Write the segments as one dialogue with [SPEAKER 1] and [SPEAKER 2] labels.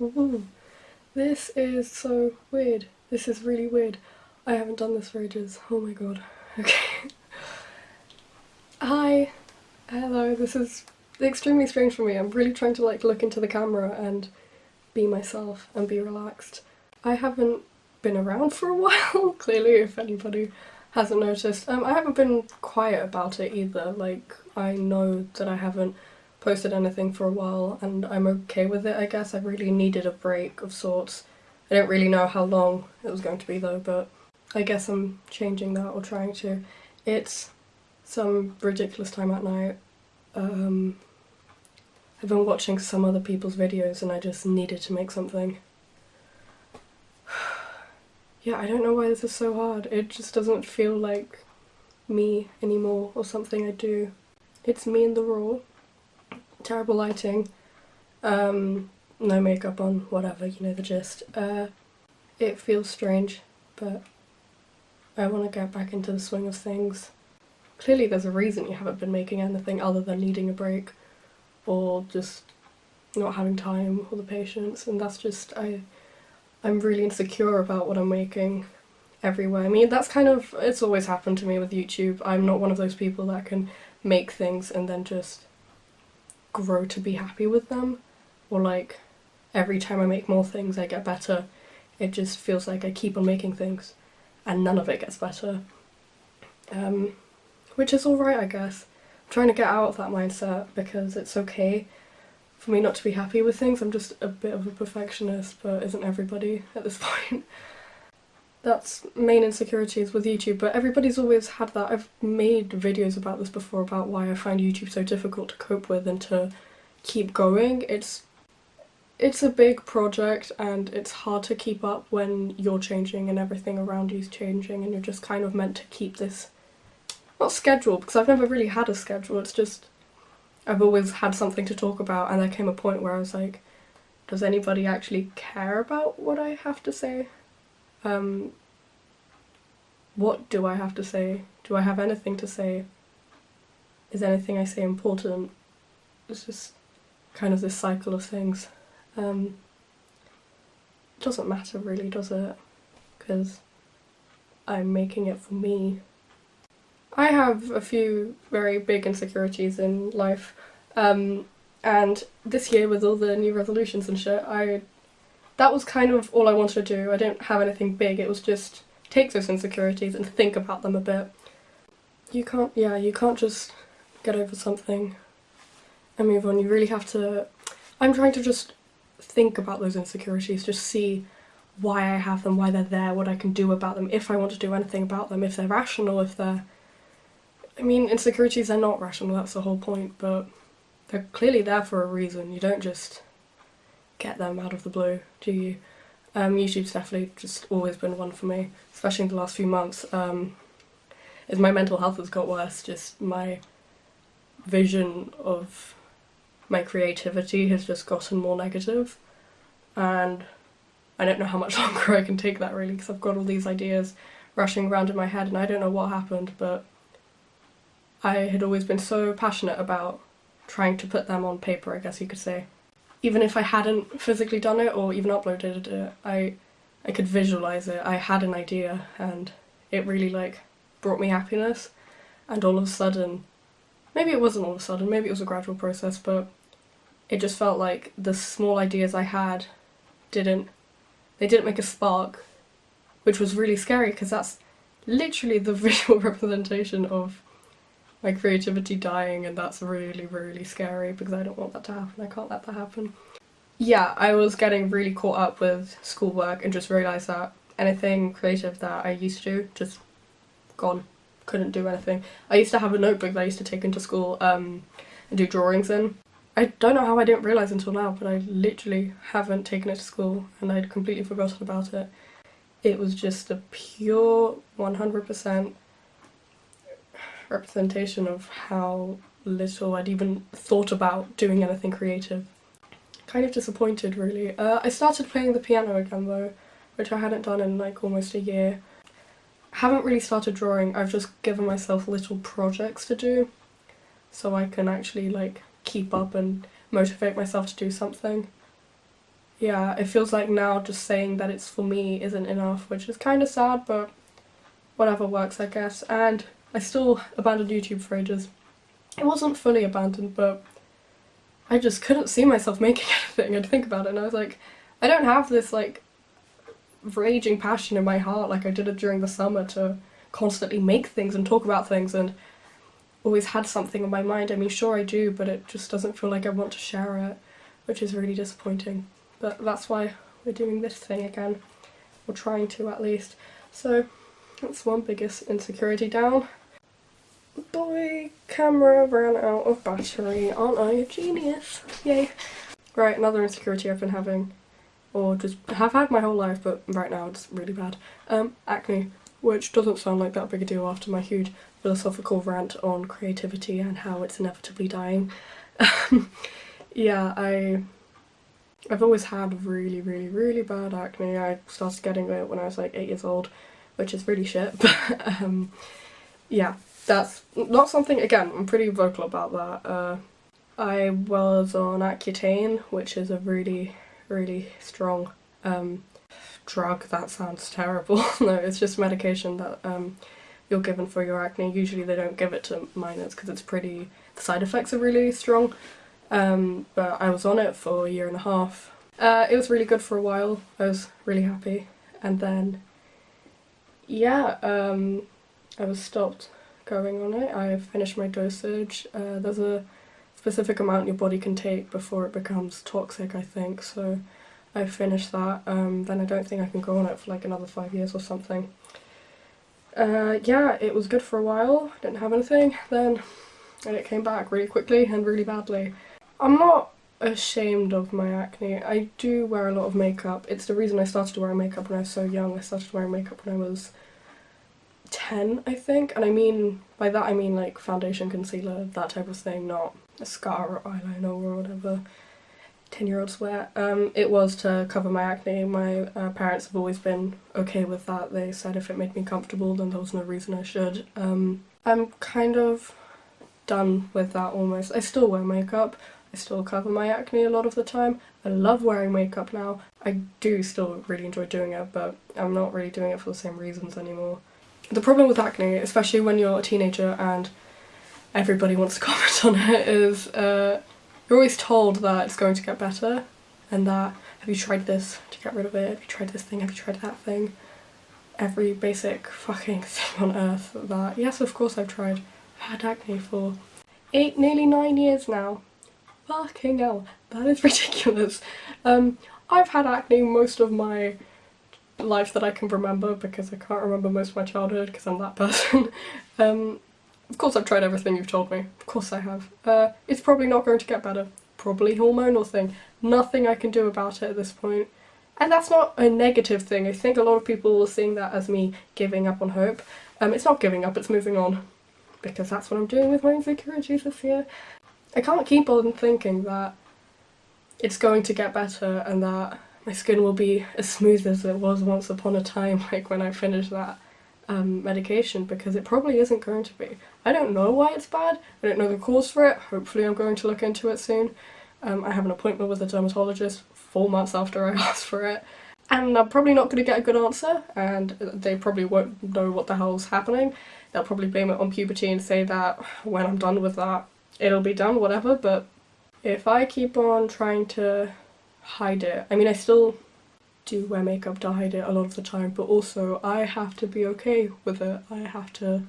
[SPEAKER 1] Ooh. This is so weird. This is really weird. I haven't done this for ages. Oh my god. Okay. Hi. Hello. This is extremely strange for me. I'm really trying to like look into the camera and be myself and be relaxed. I haven't been around for a while, clearly, if anybody hasn't noticed. Um, I haven't been quiet about it either. Like, I know that I haven't posted anything for a while and I'm okay with it I guess. I really needed a break of sorts. I don't really know how long it was going to be though but I guess I'm changing that or trying to. It's some ridiculous time at night. Um, I've been watching some other people's videos and I just needed to make something. yeah, I don't know why this is so hard. It just doesn't feel like me anymore or something I do. It's me in the raw terrible lighting, um, no makeup on, whatever, you know the gist. Uh, it feels strange, but I want to get back into the swing of things. Clearly there's a reason you haven't been making anything other than needing a break or just not having time or the patience and that's just I I'm really insecure about what I'm making everywhere. I mean that's kind of it's always happened to me with YouTube. I'm not one of those people that can make things and then just grow to be happy with them or like every time I make more things I get better. It just feels like I keep on making things and none of it gets better. Um, which is alright I guess. I'm trying to get out of that mindset because it's okay for me not to be happy with things. I'm just a bit of a perfectionist but isn't everybody at this point that's main insecurities with YouTube, but everybody's always had that. I've made videos about this before about why I find YouTube so difficult to cope with and to keep going. It's it's a big project and it's hard to keep up when you're changing and everything around you's changing and you're just kind of meant to keep this not schedule because I've never really had a schedule it's just I've always had something to talk about and there came a point where I was like does anybody actually care about what I have to say um, what do I have to say? Do I have anything to say? Is anything I say important? It's just kind of this cycle of things. Um, it doesn't matter really, does it? Because I'm making it for me. I have a few very big insecurities in life, um, and this year with all the new resolutions and shit, I that was kind of all I wanted to do. I didn't have anything big, it was just take those insecurities and think about them a bit. You can't, yeah, you can't just get over something and move on. You really have to, I'm trying to just think about those insecurities, just see why I have them, why they're there, what I can do about them, if I want to do anything about them, if they're rational, if they're... I mean, insecurities are not rational, that's the whole point, but they're clearly there for a reason. You don't just get them out of the blue, do you? Um, YouTube's definitely just always been one for me, especially in the last few months. Um, as my mental health has got worse, just my vision of my creativity has just gotten more negative and I don't know how much longer I can take that really because I've got all these ideas rushing around in my head and I don't know what happened but I had always been so passionate about trying to put them on paper I guess you could say even if I hadn't physically done it or even uploaded it, I I could visualize it. I had an idea and it really like brought me happiness and all of a sudden maybe it wasn't all of a sudden, maybe it was a gradual process, but it just felt like the small ideas I had didn't they didn't make a spark, which was really scary because that's literally the visual representation of my creativity dying and that's really really scary because I don't want that to happen, I can't let that happen. Yeah, I was getting really caught up with schoolwork and just realised that anything creative that I used to do, just gone. Couldn't do anything. I used to have a notebook that I used to take into school um, and do drawings in. I don't know how I didn't realise until now, but I literally haven't taken it to school and I'd completely forgotten about it. It was just a pure 100% representation of how little I'd even thought about doing anything creative. Kind of disappointed really. Uh, I started playing the piano again though, which I hadn't done in like almost a year. Haven't really started drawing, I've just given myself little projects to do so I can actually like keep up and motivate myself to do something. yeah, it feels like now just saying that it's for me isn't enough, which is kind of sad, but whatever works, I guess. And I still abandoned YouTube for ages. It wasn't fully abandoned, but I just couldn't see myself making anything. I'd think about it and I was like, I don't have this like raging passion in my heart like I did it during the summer to constantly make things and talk about things and always had something on my mind. I mean, sure I do, but it just doesn't feel like I want to share it, which is really disappointing. But that's why we're doing this thing again, or trying to at least. So that's one biggest insecurity down. Boy, camera ran out of battery. Aren't I a genius? Yay. Right, another insecurity I've been having, or just have had my whole life, but right now it's really bad. Um, acne, which doesn't sound like that big a deal after my huge philosophical rant on creativity and how it's inevitably dying. yeah, I I've always had really, really, really bad acne. I started getting it when I was like eight years old, which is really shit, but um, yeah, that's not something, again, I'm pretty vocal about that. Uh, I was on Accutane, which is a really, really strong um, drug. That sounds terrible. no, it's just medication that um, you're given for your acne. Usually they don't give it to minors because it's pretty, the side effects are really strong. Um, but I was on it for a year and a half. Uh, it was really good for a while. I was really happy. And then, yeah, um, I was stopped going on it. I finished my dosage. Uh, there's a specific amount your body can take before it becomes toxic, I think. So I finished that. Um, then I don't think I can go on it for like another five years or something. Uh, yeah, it was good for a while. Didn't have anything. Then and it came back really quickly and really badly. I'm not ashamed of my acne. I do wear a lot of makeup. It's the reason I started wearing makeup when I was so young. I started wearing makeup when I was 10, I think. And I mean, by that I mean like foundation, concealer, that type of thing, not mascara or eyeliner or whatever 10 year olds wear. Um, it was to cover my acne. My uh, parents have always been okay with that. They said if it made me comfortable then there was no reason I should. Um, I'm kind of done with that almost. I still wear makeup. I still cover my acne a lot of the time. I love wearing makeup now. I do still really enjoy doing it, but I'm not really doing it for the same reasons anymore. The problem with acne, especially when you're a teenager and everybody wants to comment on it, is uh, you're always told that it's going to get better and that have you tried this to get rid of it, have you tried this thing, have you tried that thing. Every basic fucking thing on earth that, yes of course I've tried. I've had acne for eight, nearly nine years now. Fucking hell, that is ridiculous. Um, I've had acne most of my life that I can remember because I can't remember most of my childhood because I'm that person. um, of course I've tried everything you've told me. Of course I have. Uh, it's probably not going to get better. Probably hormonal thing. Nothing I can do about it at this point. And that's not a negative thing. I think a lot of people are seeing that as me giving up on hope. Um, it's not giving up, it's moving on. Because that's what I'm doing with my insecurities this year. I can't keep on thinking that it's going to get better and that my skin will be as smooth as it was once upon a time, like when I finished that um, medication, because it probably isn't going to be. I don't know why it's bad, I don't know the cause for it, hopefully I'm going to look into it soon. Um, I have an appointment with a dermatologist four months after I asked for it, and I'm probably not going to get a good answer, and they probably won't know what the hell's happening. They'll probably blame it on puberty and say that when I'm done with that it'll be done, whatever, but if I keep on trying to hide it, I mean I still do wear makeup to hide it a lot of the time, but also I have to be okay with it. I have to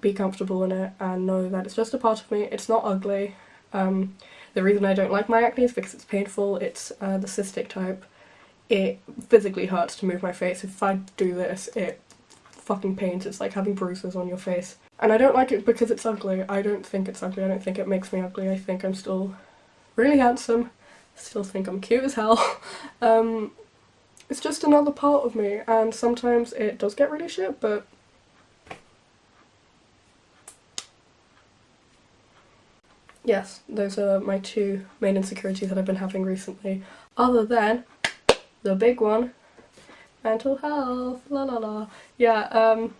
[SPEAKER 1] be comfortable in it and know that it's just a part of me. It's not ugly. Um, the reason I don't like my acne is because it's painful. It's uh, the cystic type. It physically hurts to move my face. If I do this, it fucking pains. It's like having bruises on your face. And I don't like it because it's ugly. I don't think it's ugly. I don't think it makes me ugly. I think I'm still really handsome. Still think I'm cute as hell. um, it's just another part of me and sometimes it does get really shit but yes, those are my two main insecurities that I've been having recently. Other than the big one, mental health, la la la. Yeah, um,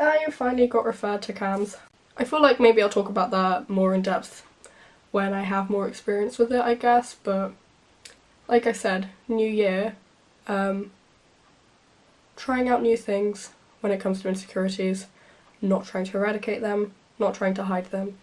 [SPEAKER 1] I finally got referred to CAMHS I feel like maybe I'll talk about that more in depth when I have more experience with it, I guess, but like I said, new year, um, trying out new things when it comes to insecurities, not trying to eradicate them, not trying to hide them.